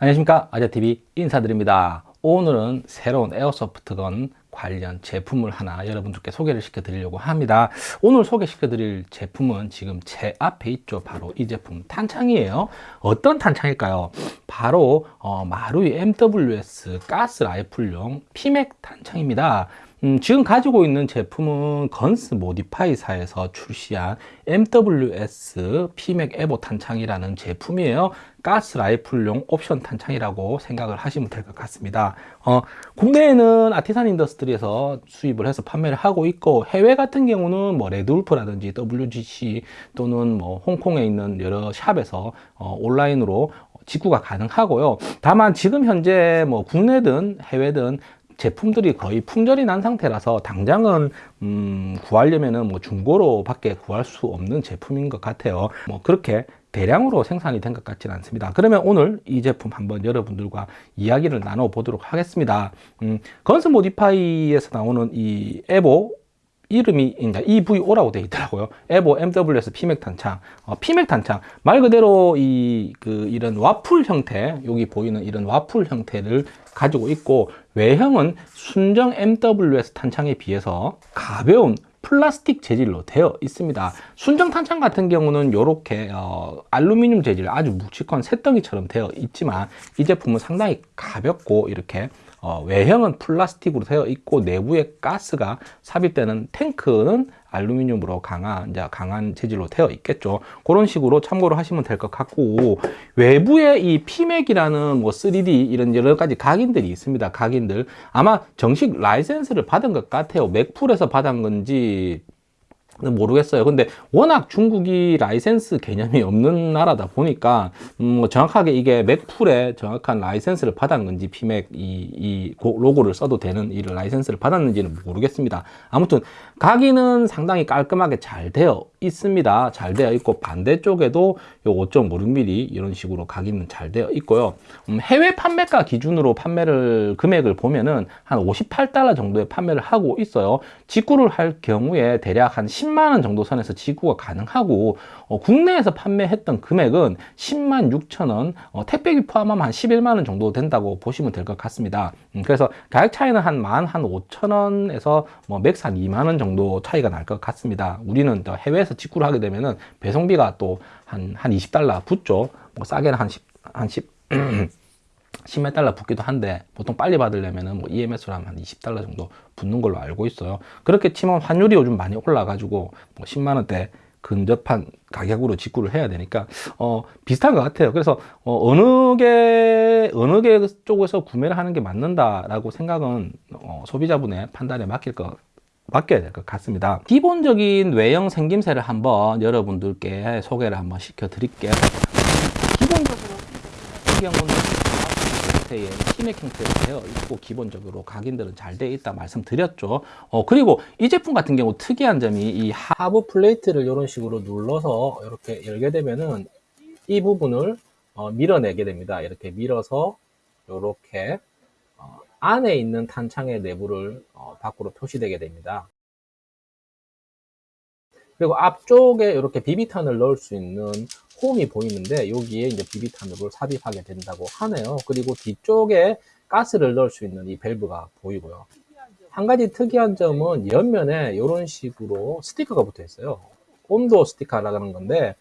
안녕하십니까? 아재TV 인사드립니다. 오늘은 새로운 에어소프트건 관련 제품을 하나 여러분들께 소개를 시켜 드리려고 합니다. 오늘 소개시켜 드릴 제품은 지금 제 앞에 있죠. 바로 이 제품 탄창이에요. 어떤 탄창일까요? 바로 어, 마루이 MWS 가스 라이플용 피맥 탄창입니다 음, 지금 가지고 있는 제품은 건스 모디파이사에서 출시한 MWS 피맥 에보 탄창이라는 제품이에요. 가스 라이플용 옵션 탄창이라고 생각을 하시면 될 것 같습니다. 어, 국내에는 아티산 인더스트리에서 수입을 해서 판매를 하고 있고 해외 같은 경우는 뭐 레드울프라든지 WGC 또는 뭐 홍콩에 있는 여러 샵에서 어, 온라인으로 직구가 가능하고요. 다만 지금 현재 뭐 국내든 해외든 제품들이 거의 품절이 난 상태라서 당장은 음, 구하려면은 뭐 중고로 밖에 구할 수 없는 제품인 것 같아요. 뭐 그렇게 대량으로 생산이 된 것 같지는 않습니다. 그러면 오늘 이 제품 한번 여러분들과 이야기를 나눠 보도록 하겠습니다. 음, Guns Modify에서 나오는 이 EVO 이름이 그러니까 EVO라고 되어 있더라고요. EVO MWS PMAG 탄창. 어, PMAG 탄창. 말 그대로 이 그 이런 와플 형태, 여기 보이는 이런 와플 형태를 가지고 있고 외형은 순정 MWS 탄창에 비해서 가벼운 플라스틱 재질로 되어 있습니다 순정 탄창 같은 경우는 이렇게 어, 알루미늄 재질 아주 묵직한 쇳덩이처럼 되어 있지만 이 제품은 상당히 가볍고 이렇게 어, 외형은 플라스틱으로 되어 있고 내부에 가스가 삽입되는 탱크는 알루미늄으로 강한 이제 강한 재질로 되어 있겠죠. 그런 식으로 참고로 하시면 될 것 같고 외부에 이 PMAG이라는 뭐 3D 이런 여러 가지 각인들이 있습니다. 각인들. 아마 정식 라이센스를 받은 것 같아요. 맥풀에서 받은 건지 모르겠어요. 근데 워낙 중국이 라이센스 개념이 없는 나라다 보니까 음, 정확하게 이게 맥풀에 정확한 라이센스를 받은 건지 피맥 이, 이 로고를 써도 되는 이 라이센스를 받았는지는 모르겠습니다. 아무튼 각인은 상당히 깔끔하게 잘 되어 있습니다. 잘 되어 있고 반대쪽에도 요 5.56mm 이런 식으로 각인은 잘 되어 있고요. 음, 해외 판매가 기준으로 판매를 금액을 보면은 한 58달러 정도의 판매를 하고 있어요. 직구를 할 경우에 대략 한10 만 원 정도 선에서 직구가 가능하고 어, 국내에서 판매했던 금액은 10만 6천 원 어, 택배비 포함하면 한 11만 원 정도 된다고 보시면 될 것 같습니다. 음, 그래서 가격 차이는 한 만 한 5천 원에서 뭐 max 한 2만 원 정도 차이가 날 것 같습니다. 우리는 해외에서 직구를 하게 되면은 배송비가 또 한 한 20달러 붙죠. 뭐 싸게는 한 10, 한 10, 10몇 달러 붙기도 한데 보통 빨리 받으려면 뭐 EMS로 하면 한 20달러 정도 붙는 걸로 알고 있어요. 그렇게 치면 환율이 요즘 많이 올라 가지고 뭐 10만원대 근접한 가격으로 직구를 해야 되니까 어 비슷한 것 같아요. 그래서 어, 어느 게 어느 게 쪽에서 구매를 하는 게 맞는다 라고 생각은 어, 소비자분의 판단에 맡길 것 맡겨야 될 것 같습니다. 기본적인 외형 생김새를 한번 여러분들께 소개를 한번 시켜 드릴게요. 기본적으로 이 경우는 형태의 티맥 형태로 되어 있고 기본적으로 각인들은 잘 되어 있다 말씀드렸죠. 어, 그리고 이 제품 같은 경우 특이한 점이 이 하부 플레이트를 이런 식으로 눌러서 이렇게 열게 되면은 이 부분을 어, 밀어내게 됩니다. 이렇게 밀어서 이렇게 어, 안에 있는 탄창의 내부를 어, 밖으로 표시되게 됩니다. 그리고 앞쪽에 이렇게 비비탄을 넣을 수 있는 홈이 보이는데 여기에 이제 비비탄으로 삽입하게 된다고 하네요. 그리고 뒤쪽에 가스를 넣을 수 있는 이 밸브가 보이고요. 한 가지 특이한 점은 옆면에 이런 식으로 스티커가 붙어 있어요. 온도 스티커라는 건데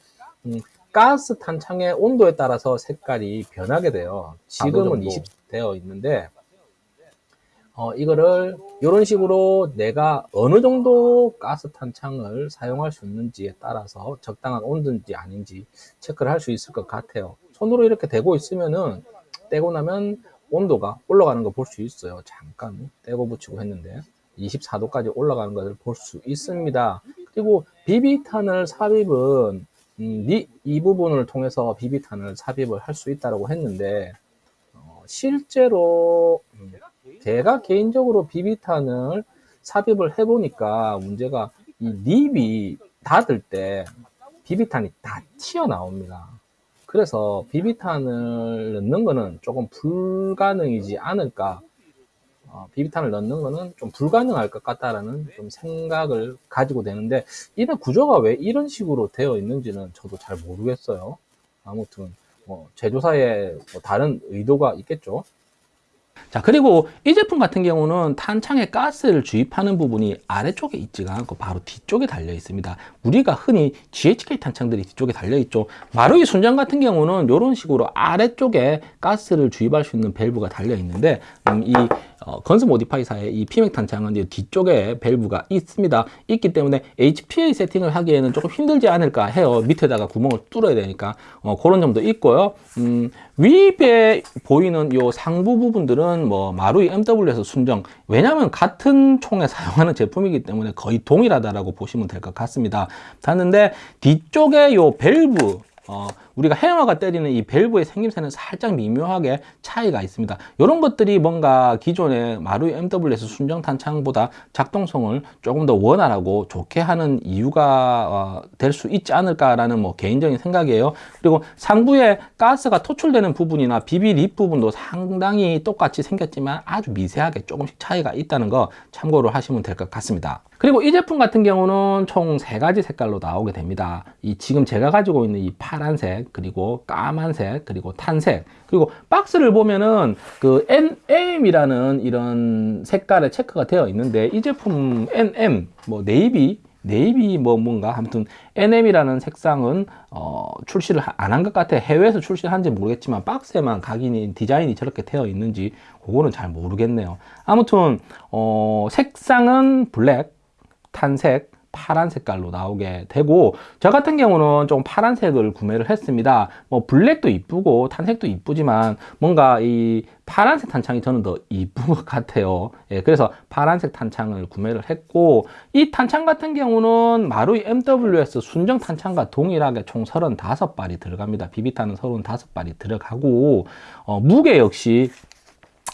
음, 가스 탄창의 온도에 따라서 색깔이 변하게 돼요. 지금은 20 되어 있는데 어, 이거를 이런 식으로 내가 어느 정도 가스 탄창을 사용할 수 있는지에 따라서 적당한 온도인지 아닌지 체크를 할 수 있을 것 같아요. 손으로 이렇게 대고 있으면은 떼고 나면 온도가 올라가는 거 볼 수 있어요. 잠깐 떼고 붙이고 했는데 24도까지 올라가는 것을 볼 수 있습니다. 그리고 비비탄을 삽입은 음, 이 부분을 통해서 비비탄을 삽입을 할 수 있다고 했는데 어, 실제로 음, 제가 개인적으로 비비탄을 삽입을 해보니까 문제가 이 립이 닫을 때 비비탄이 다 튀어나옵니다. 그래서 비비탄을 넣는 거는 조금 불가능이지 않을까 어, 비비탄을 넣는 거는 좀 불가능할 것 같다라는 좀 생각을 가지고 되는데 이런 구조가 왜 이런 식으로 되어 있는지는 저도 잘 모르겠어요. 아무튼 뭐 제조사의 뭐 다른 의도가 있겠죠. 자 그리고 이 제품 같은 경우는 탄창에 가스를 주입하는 부분이 아래쪽에 있지가 않고 바로 뒤쪽에 달려 있습니다 우리가 흔히 GHK 탄창들이 뒤쪽에 달려 있죠 마루이 순정 같은 경우는 이런 식으로 아래쪽에 가스를 주입할 수 있는 밸브가 달려 있는데 음, 이 어, Guns Modify사의 이 PMAG 탄창은 이제 뒤쪽에 밸브가 있습니다. 있기 때문에 HPA 세팅을 하기에는 조금 힘들지 않을까 해요. 밑에다가 구멍을 뚫어야 되니까 어, 그런 점도 있고요. 음, 위에 보이는 요 상부 부분들은 뭐 마루이 MWS 순정 왜냐하면 같은 총에 사용하는 제품이기 때문에 거의 동일하다라고 보시면 될 것 같습니다. 같은데 뒤쪽에 요 밸브 어, 우리가 해머가 때리는 이 밸브의 생김새는 살짝 미묘하게 차이가 있습니다. 이런 것들이 뭔가 기존의 마루이 MWS 순정 탄창보다 작동성을 조금 더 원활하고 좋게 하는 이유가 어, 될수 있지 않을까라는 뭐 개인적인 생각이에요. 그리고 상부에 가스가 토출되는 부분이나 BB lip 부분도 상당히 똑같이 생겼지만 아주 미세하게 조금씩 차이가 있다는 거 참고로 하시면 될 것 같습니다. 그리고 이 제품 같은 경우는 총 세 가지 색깔로 나오게 됩니다. 이 지금 제가 가지고 있는 이 파란색, 그리고 까만색, 그리고 tan색, 그리고 박스를 보면은 그 NM이라는 이런 색깔의 체크가 되어 있는데 이 제품 NM, 뭐 네이비, 네이비 뭐 뭔가 아무튼 NM이라는 색상은 어, 출시를 안 한 것 같아. 해외에서 출시를 한지 모르겠지만 박스에만 각인이 디자인이 저렇게 되어 있는지 그거는 잘 모르겠네요. 아무튼 어, 색상은 블랙 tan색, 파란 색깔로 나오게 되고 저 같은 경우는 좀 파란색을 구매를 했습니다. 뭐 블랙도 이쁘고 tan색도 이쁘지만 뭔가 이 파란색 탄창이 저는 더 이쁜 것 같아요. 예, 그래서 파란색 탄창을 구매를 했고 이 탄창 같은 경우는 마루이 MWS 순정 탄창과 동일하게 총 35발이 들어갑니다. 비비탄은 35발이 들어가고 어, 무게 역시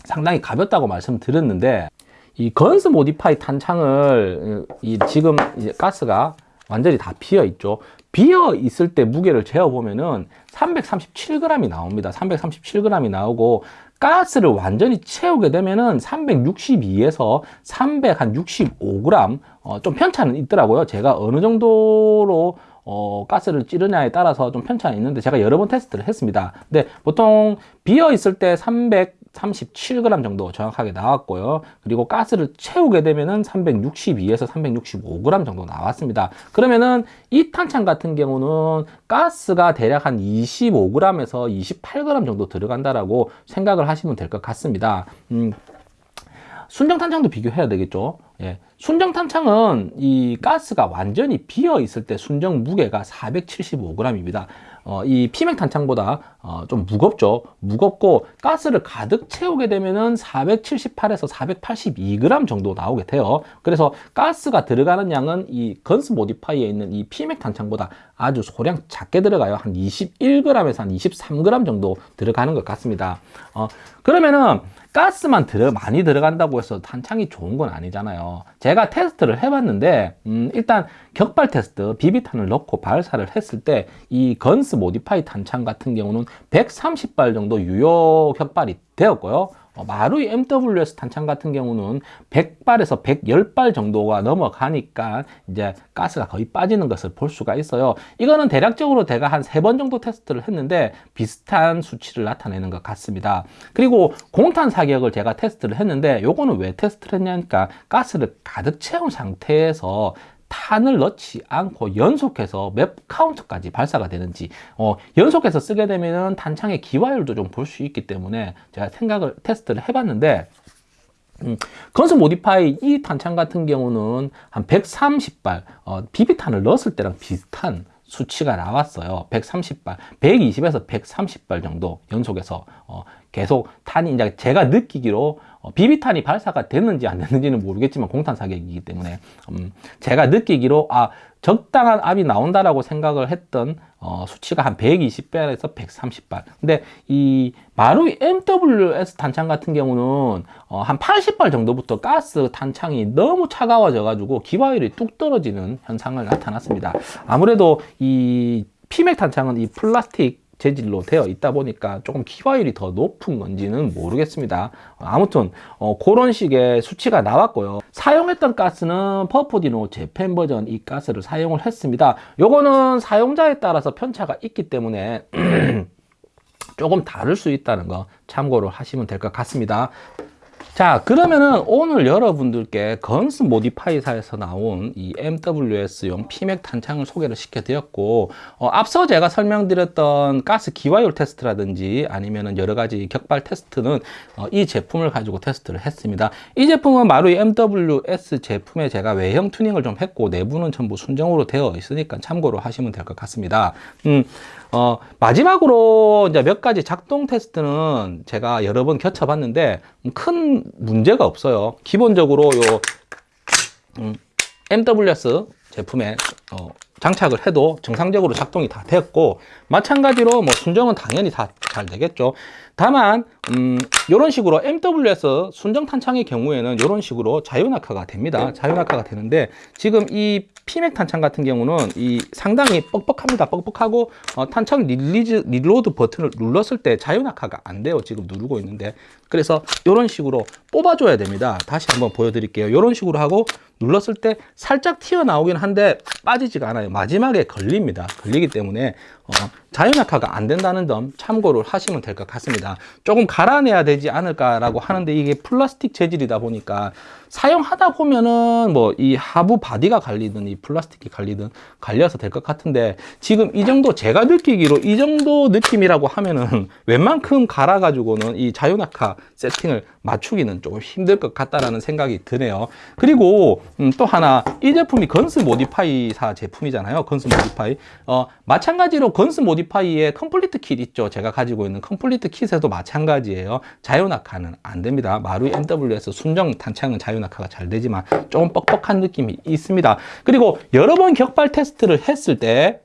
상당히 가볍다고 말씀드렸는데 이 건스 모디파이 탄창을 이 지금 이제 가스가 완전히 다 비어 있죠. 비어 있을 때 무게를 재어 보면은 337g이 나옵니다. 337g이 나오고 가스를 완전히 채우게 되면은 362에서 365g 어, 좀 편차는 있더라고요. 제가 어느 정도로 어, 가스를 찌르냐에 따라서 좀 편차는 있는데 제가 여러 번 테스트를 했습니다. 근데 보통 비어 있을 때 300, 37g 정도 정확하게 나왔고요. 그리고 가스를 채우게 되면은 362에서 365g 정도 나왔습니다. 그러면은 이 탄창 같은 경우는 가스가 대략 한 25g에서 28g 정도 들어간다라고 생각을 하시면 될 것 같습니다. 음, 순정 탄창도 비교해야 되겠죠. 예. 순정 탄창은 이 가스가 완전히 비어 있을 때 순정 무게가 475g입니다. 어, 이 피맥 탄창보다 어, 좀 무겁죠. 무겁고 가스를 가득 채우게 되면은 478에서 482g 정도 나오게 돼요. 그래서 가스가 들어가는 양은 이 건스 모디파이에 있는 이 피맥 탄창보다 아주 소량 작게 들어가요. 한 21g에서 한 23g 정도 들어가는 것 같습니다. 어, 그러면은 가스만 들어 많이 들어간다고 해서 탄창이 좋은 건 아니잖아요. 제가 테스트를 해봤는데 음, 일단 격발 테스트 비비탄을 넣고 발사를 했을 때 이 Guns Modify 탄창 같은 경우는 130발 정도 유효 격발이 되었고요. 어, 마루이 MWS 탄창 같은 경우는 100발에서 110발 정도가 넘어가니까 이제 가스가 거의 빠지는 것을 볼 수가 있어요. 이거는 대략적으로 제가 한 세 번 정도 테스트를 했는데 비슷한 수치를 나타내는 것 같습니다. 그리고 공탄 사격을 제가 테스트를 했는데 요거는 왜 테스트를 했냐니까 가스를 가득 채운 상태에서 탄을 넣지 않고 연속해서 몇 카운트까지 발사가 되는지 어, 연속해서 쓰게 되면 탄창의 기화율도 좀 볼 수 있기 때문에 제가 생각을 테스트를 해봤는데 음, 건설 모디파이 이 탄창 같은 경우는 한 130발 어, 비비탄을 넣었을 때랑 비슷한 수치가 나왔어요. 130발 120에서 130발 정도 연속해서 어, 계속 탄이 이제 제가 느끼기로 어, 비비탄이 발사가 됐는지 안 됐는지는 모르겠지만 공탄 사격이기 때문에 음, 제가 느끼기로 아 적당한 압이 나온다라고 생각을 했던 어, 수치가 한 120발에서 130발. 근데 이 마루이 MWS 탄창 같은 경우는 어, 한 80발 정도부터 가스 탄창이 너무 차가워져 가지고 기화율이 뚝 떨어지는 현상을 나타났습니다. 아무래도 이 피맥 탄창은 이 플라스틱 재질로 되어 있다 보니까 조금 기화율이 더 높은 건지는 모르겠습니다. 아무튼 어, 그런 식의 수치가 나왔고요. 사용했던 가스는 Puff Dino Japan 버전 이 가스를 사용을 했습니다. 요거는 사용자에 따라서 편차가 있기 때문에 조금 다를 수 있다는 거 참고로 하시면 될 것 같습니다. 자 그러면은 오늘 여러분들께 Guns Modify사에서 나온 이 MWS용 PMAG 탄창을 소개를 시켜드렸고 어, 앞서 제가 설명드렸던 가스 기화율 테스트라든지 아니면은 여러 가지 격발 테스트는 어, 이 제품을 가지고 테스트를 했습니다. 이 제품은 마루이 MWS 제품에 제가 외형 튜닝을 좀 했고 내부는 전부 순정으로 되어 있으니까 참고로 하시면 될 것 같습니다. 음, 어, 마지막으로 이제 몇 가지 작동 테스트는 제가 여러 번 겨쳐봤는데 큰 문제가 없어요. 기본적으로 요 음, MWS 제품에 어, 장착을 해도 정상적으로 작동이 다 되었고 마찬가지로 뭐 순정은 당연히 다 잘 되겠죠. 다만 음, 이런 식으로 MWS 순정 탄창의 경우에는 이런 식으로 자유낙하가 됩니다. 자유낙하가 되는데 지금 이 PMAG 탄창 같은 경우는 이 상당히 뻑뻑합니다. 뻑뻑하고 어, 탄창 release reload 버튼을 눌렀을 때 자유낙하가 안 돼요. 지금 누르고 있는데 그래서 이런 식으로 뽑아줘야 됩니다. 다시 한번 보여드릴게요. 이런 식으로 하고 눌렀을 때 살짝 튀어나오긴 한데 빠지지가 않아요. 마지막에 걸립니다. 걸리기 때문에 어, 자유낙하가 안 된다는 점 참고를 하시면 될 것 같습니다. 조금 갈아내야 되지 않을까라고 하는데 이게 플라스틱 재질이다 보니까 사용하다 보면은 뭐 이 하부 바디가 갈리든 이 플라스틱이 갈리든 갈려서 될 것 같은데 지금 이 정도 제가 느끼기로 이 정도 느낌이라고 하면은 웬만큼 갈아 가지고는 이 자유낙하 세팅을 맞추기는 조금 힘들 것 같다라는 생각이 드네요. 그리고 음, 또 하나 이 제품이 Guns Modify사 제품이잖아요. Guns Modify. 어, 마찬가지로 Guns Modify의 complete kit 있죠. 제가 가지고 있는 complete kit에도 마찬가지예요. 자유낙하는 안 됩니다. 마루이 MWS 순정 탄창은 자유낙하가 잘 되지만 조금 뻑뻑한 느낌이 있습니다. 그리고 여러 번 격발 테스트를 했을 때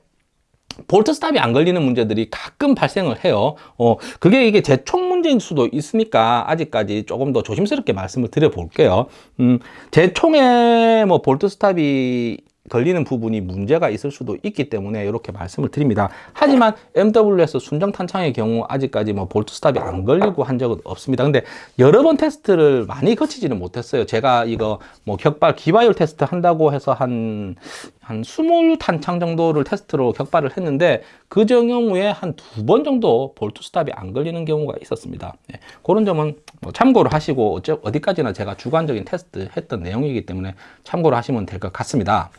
bolt stop이 안 걸리는 문제들이 가끔 발생을 해요. 어 그게 이게 제총 문제일 수도 있으니까 아직까지 조금 더 조심스럽게 말씀을 드려 볼게요. 음, 제 총에 뭐 bolt stop이 걸리는 부분이 문제가 있을 수도 있기 때문에 이렇게 말씀을 드립니다. 하지만 MWS 순정 탄창의 경우 아직까지 뭐 bolt stop이 안 걸리고 한 적은 없습니다. 근데 여러 번 테스트를 많이 거치지는 못했어요. 제가 이거 뭐 격발 기화율 테스트 한다고 해서 한, 한 20탄창 정도를 테스트로 격발을 했는데 그 경우에 한 두 번 정도 bolt stop이 안 걸리는 경우가 있었습니다. 네, 그런 점은 뭐 참고를 하시고 어디까지나 제가 주관적인 테스트 했던 내용이기 때문에 참고를 하시면 될 것 같습니다.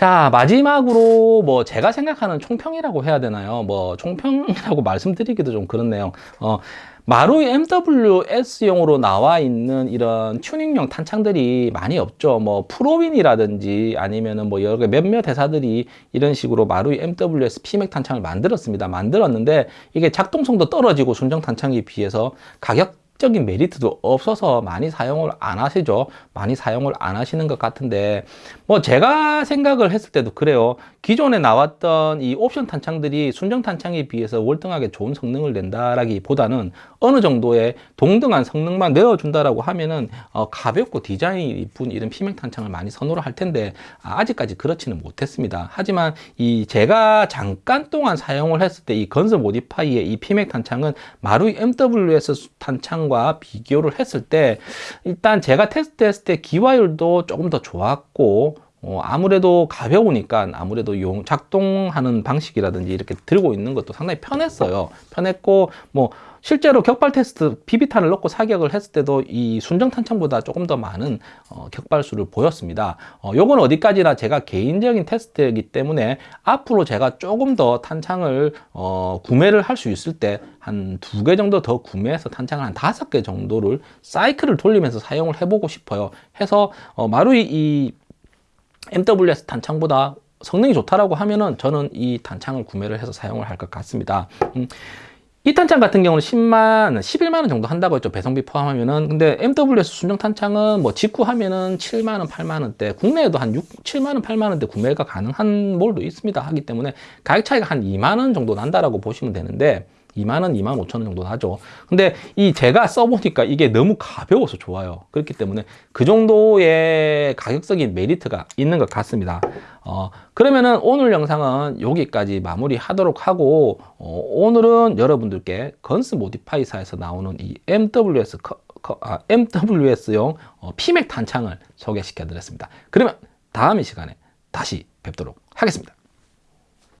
자 마지막으로 뭐 제가 생각하는 총평이라고 해야 되나요? 뭐 총평이라고 말씀드리기도 좀 그렇네요. 어, 마루이 MWS용으로 나와 있는 이런 튜닝용 탄창들이 많이 없죠. 뭐 프로윈이라든지 아니면은 뭐 여러 몇몇 회사들이 이런 식으로 마루이 MWS 피맥 탄창을 만들었습니다. 만들었는데 이게 작동성도 떨어지고 순정 탄창에 비해서 가격 적인 메리트도 없어서 많이 사용을 안 하시죠. 많이 사용을 안 하시는 것 같은데 뭐 제가 생각을 했을 때도 그래요. 기존에 나왔던 이 옵션 탄창들이 순정 탄창에 비해서 월등하게 좋은 성능을 낸다라기 보다는 어느 정도의 동등한 성능만 내어준다라고 하면은 어, 가볍고 디자인이 이쁜 이런 피맥 탄창을 많이 선호를 할 텐데 아, 직까지 그렇지는 못했습니다. 하지만 이 제가 잠깐 동안 사용을 했을 때 이 건설 모디파이의 이 피맥 탄창은 마루이 MWS 탄창 과 비교를 했을 때 일단 제가 테스트했을 때 기화율도 조금 더 좋았고 어, 아무래도 가벼우니까 아무래도 용 작동하는 방식이라든지 이렇게 들고 있는 것도 상당히 편했어요. 편했고 뭐 실제로 격발 테스트 비비탄을 넣고 사격을 했을 때도 이 순정 탄창보다 조금 더 많은 어, 격발수를 보였습니다. 어, 요건 어디까지나 제가 개인적인 테스트이기 때문에 앞으로 제가 조금 더 탄창을 어, 구매를 할 수 있을 때 한 두 개 정도 더 구매해서 탄창을 한 다섯 개 정도를 사이클을 돌리면서 사용을 해보고 싶어요. 해서 어, 마루이 이 MWS 탄창보다 성능이 좋다라고 하면은 저는 이 탄창을 구매를 해서 사용을 할 것 같습니다 음, 이 탄창 같은 경우는 10만, 11만원 정도 한다고 했죠. 배송비 포함하면은. 근데 MWS 순정 탄창은 뭐 직구하면은 7만원, 8만원대, 국내에도 한 6, 7만원, 8만원대 구매가 가능한 몰도 있습니다. 하기 때문에 가격 차이가 한 2만원 정도 난다라고 보시면 되는데, 2만원, 2만 5천원 정도 나죠. 근데 이 제가 써보니까 이게 너무 가벼워서 좋아요. 그렇기 때문에 그 정도의 가격적인 메리트가 있는 것 같습니다. 어, 그러면은 오늘 영상은 여기까지 마무리 하도록 하고, 어, 오늘은 여러분들께 건스 모디파이사에서 나오는 이 MWS, 아, MWS용 어, 피맥 탄창을 소개시켜 드렸습니다. 그러면 다음 이 시간에 다시 뵙도록 하겠습니다.